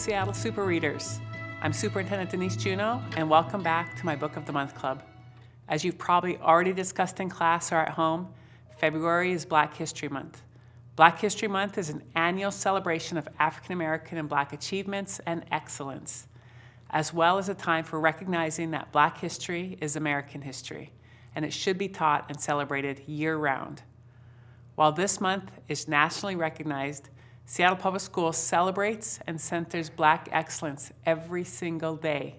Seattle Super Readers. I'm Superintendent Denise Juneau, and welcome back to my Book of the Month Club. As you've probably already discussed in class or at home, February is Black History Month. Black History Month is an annual celebration of African American and Black achievements and excellence, as well as a time for recognizing that Black history is American history, and it should be taught and celebrated year-round. While this month is nationally recognized, Seattle Public Schools celebrates and centers Black excellence every single day.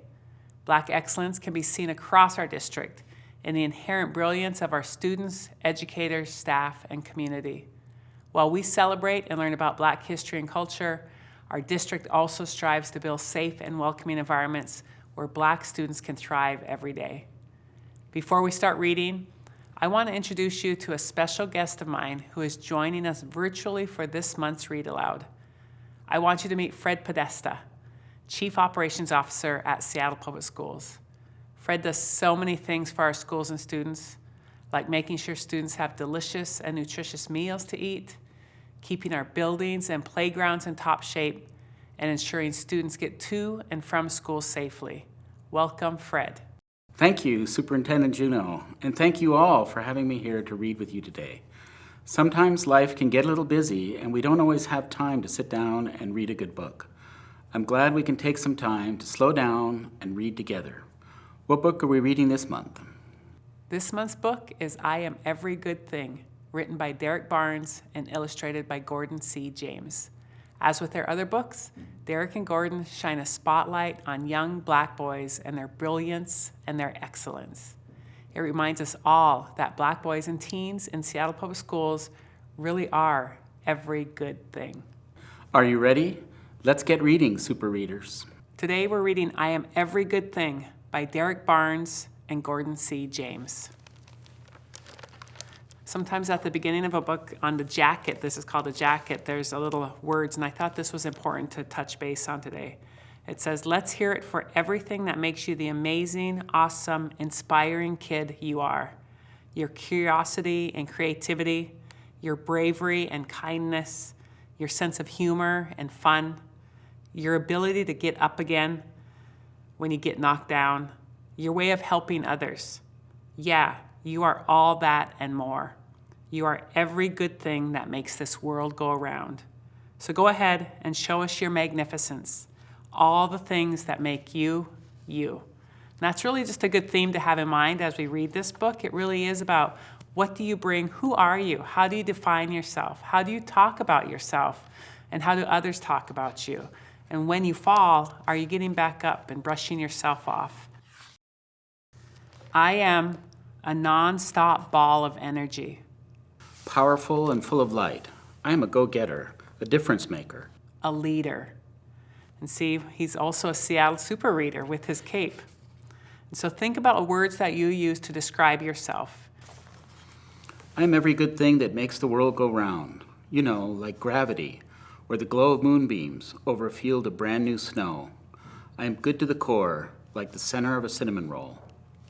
Black excellence can be seen across our district in the inherent brilliance of our students, educators, staff, and community. While we celebrate and learn about Black history and culture, our district also strives to build safe and welcoming environments where Black students can thrive every day. Before we start reading, I want to introduce you to a special guest of mine who is joining us virtually for this month's Read Aloud. I want you to meet Fred Podesta, Chief Operations Officer at Seattle Public Schools. Fred does so many things for our schools and students, like making sure students have delicious and nutritious meals to eat, keeping our buildings and playgrounds in top shape, and ensuring students get to and from school safely. Welcome, Fred. Thank you, Superintendent Juneau, and thank you all for having me here to read with you today. Sometimes life can get a little busy and we don't always have time to sit down and read a good book. I'm glad we can take some time to slow down and read together. What book are we reading this month? This month's book is I Am Every Good Thing, written by Derek Barnes and illustrated by Gordon C. James. As with their other books, Derek and Gordon shine a spotlight on young black boys and their brilliance and their excellence. It reminds us all that black boys and teens in Seattle Public Schools really are every good thing. Are you ready? Let's get reading, super readers. Today we're reading I Am Every Good Thing by Derek Barnes and Gordon C. James. Sometimes at the beginning of a book on the jacket, this is called a jacket, there's a little words, and I thought this was important to touch base on today. It says, let's hear it for everything that makes you the amazing, awesome, inspiring kid you are. Your curiosity and creativity, your bravery and kindness, your sense of humor and fun, your ability to get up again when you get knocked down, your way of helping others. Yeah, you are all that and more. You are every good thing that makes this world go around. So go ahead and show us your magnificence, all the things that make you, you. And that's really just a good theme to have in mind as we read this book. It really is about what do you bring, who are you, how do you define yourself, how do you talk about yourself, and how do others talk about you? And when you fall, are you getting back up and brushing yourself off? I am a non-stop ball of energy powerful and full of light. I am a go-getter, a difference maker. A leader. And see, he's also a Seattle super reader with his cape. And so think about words that you use to describe yourself. I am every good thing that makes the world go round. You know, like gravity, or the glow of moonbeams over a field of brand new snow. I am good to the core, like the center of a cinnamon roll.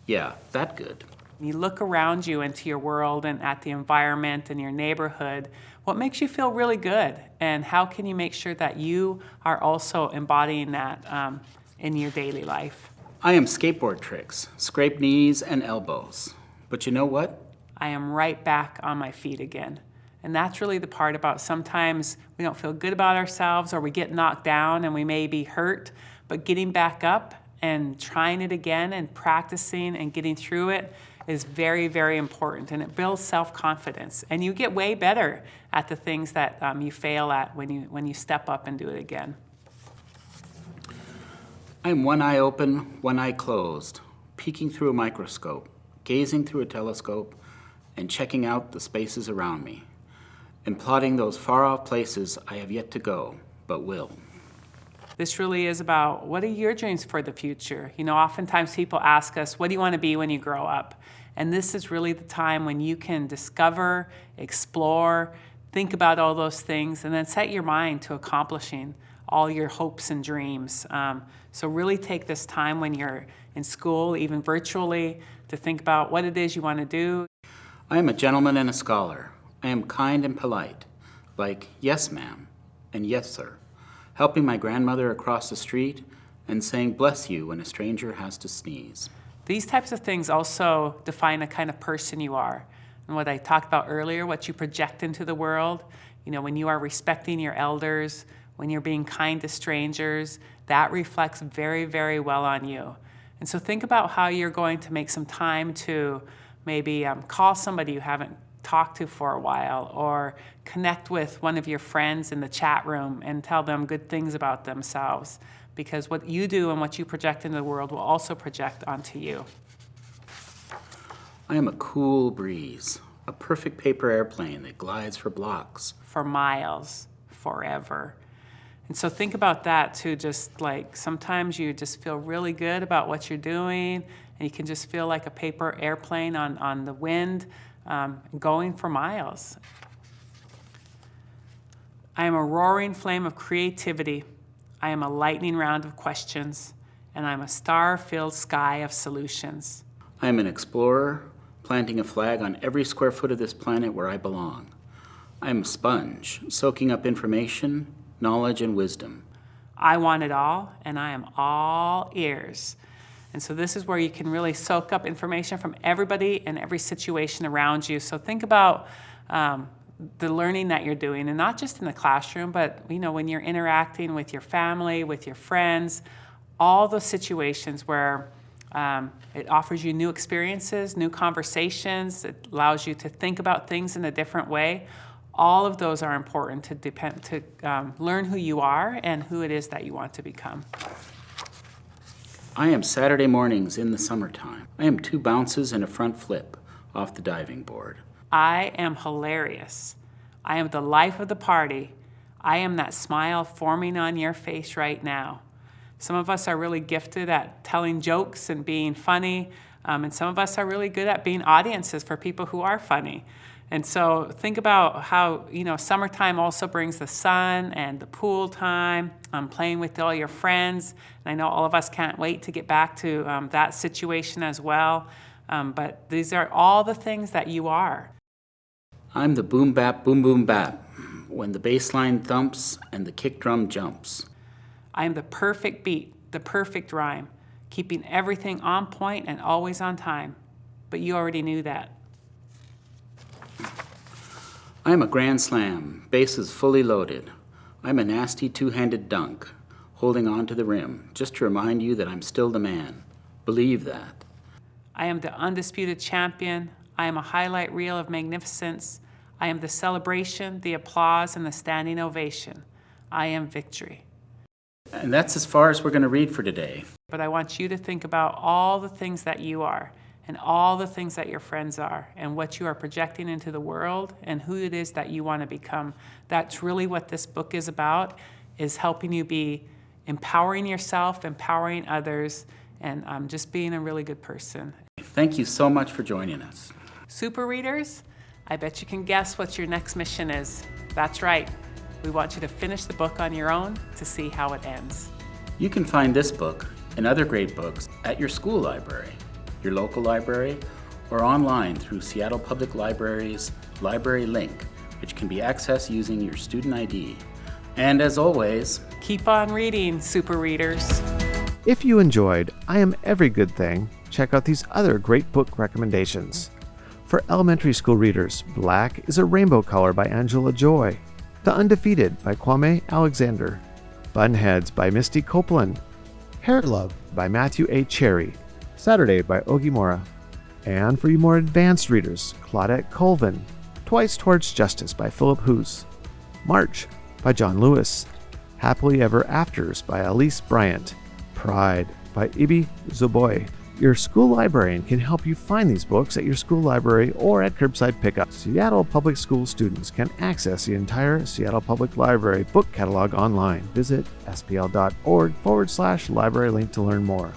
Yeah, that good. You look around you into your world and at the environment and your neighborhood, what makes you feel really good? And how can you make sure that you are also embodying that um, in your daily life? I am skateboard tricks, scrape knees and elbows. But you know what? I am right back on my feet again. And that's really the part about sometimes we don't feel good about ourselves or we get knocked down and we may be hurt, but getting back up and trying it again and practicing and getting through it is very, very important and it builds self-confidence. And you get way better at the things that um, you fail at when you, when you step up and do it again. I'm one eye open, one eye closed, peeking through a microscope, gazing through a telescope, and checking out the spaces around me, and plotting those far-off places I have yet to go, but will. This really is about what are your dreams for the future? You know, oftentimes people ask us, what do you want to be when you grow up? And this is really the time when you can discover, explore, think about all those things, and then set your mind to accomplishing all your hopes and dreams. Um, so really take this time when you're in school, even virtually, to think about what it is you want to do. I am a gentleman and a scholar. I am kind and polite, like yes ma'am and yes sir. helping my grandmother across the street, and saying bless you when a stranger has to sneeze. These types of things also define the kind of person you are. And what I talked about earlier, what you project into the world, you know, when you are respecting your elders, when you're being kind to strangers, that reflects very, very well on you. And so think about how you're going to make some time to maybe um, call somebody you haven't talked to for a while or connect with one of your friends in the chat room and tell them good things about themselves because what you do and what you project into the world will also project onto you. I am a cool breeze, a perfect paper airplane that glides for blocks. For miles, forever. And so think about that too, just like sometimes you just feel really good about what you're doing and you can just feel like a paper airplane on, on the wind um, going for miles. I am a roaring flame of creativity. I am a lightning round of questions, and I'm a star-filled sky of solutions. I am an explorer, planting a flag on every square foot of this planet where I belong. I am a sponge, soaking up information, knowledge, and wisdom. I want it all, and I am all ears. And so this is where you can really soak up information from everybody and every situation around you. So think about um, the learning that you're doing, and not just in the classroom, but you know when you're interacting with your family, with your friends, all those situations where um, it offers you new experiences, new conversations, it allows you to think about things in a different way. All of those are important to, depend, to um, learn who you are and who it is that you want to become. I am Saturday mornings in the summertime. I am two bounces and a front flip off the diving board. I am hilarious. I am the life of the party. I am that smile forming on your face right now. Some of us are really gifted at telling jokes and being funny, um, and some of us are really good at being audiences for people who are funny. And so think about how, you know, summertime also brings the sun and the pool time, um, playing with all your friends. And I know all of us can't wait to get back to um, that situation as well. Um, but these are all the things that you are. I'm the boom bap, boom boom bap, when the bass line thumps and the kick drum jumps. I am the perfect beat, the perfect rhyme, keeping everything on point and always on time. But you already knew that. I am a grand slam, bases fully loaded. I'm a nasty two-handed dunk, holding on to the rim, just to remind you that I'm still the man. Believe that. I am the undisputed champion. I am a highlight reel of magnificence. I am the celebration, the applause, and the standing ovation. I am victory. And that's as far as we're going to read for today. But I want you to think about all the things that you are and all the things that your friends are and what you are projecting into the world and who it is that you want to become. That's really what this book is about, is helping you be empowering yourself, empowering others, and um, just being a really good person. Thank you so much for joining us. Super readers, I bet you can guess what your next mission is. That's right. We want you to finish the book on your own to see how it ends. You can find this book and other great books at your school library your local library, or online through Seattle Public Library's Library Link, which can be accessed using your student ID. And as always, keep on reading, super readers. If you enjoyed I Am Every Good Thing, check out these other great book recommendations. For elementary school readers, Black is a Rainbow Color by Angela Joy, The Undefeated by Kwame Alexander, Bunheads by Misty Copeland, Hair Love by Matthew A. Cherry, Saturday by Oge Mora. And for you more advanced readers, Claudette Colvin, Twice Towards Justice by Phillip Hoose, March by John Lewis, Happily Ever Afters by Elise Bryant, Pride by Ibi Zoboi. Your school librarian can help you find these books at your school library or at curbside pickup. Seattle Public School students can access the entire Seattle Public Library book catalog online. Visit spl.org forward slash library link to learn more.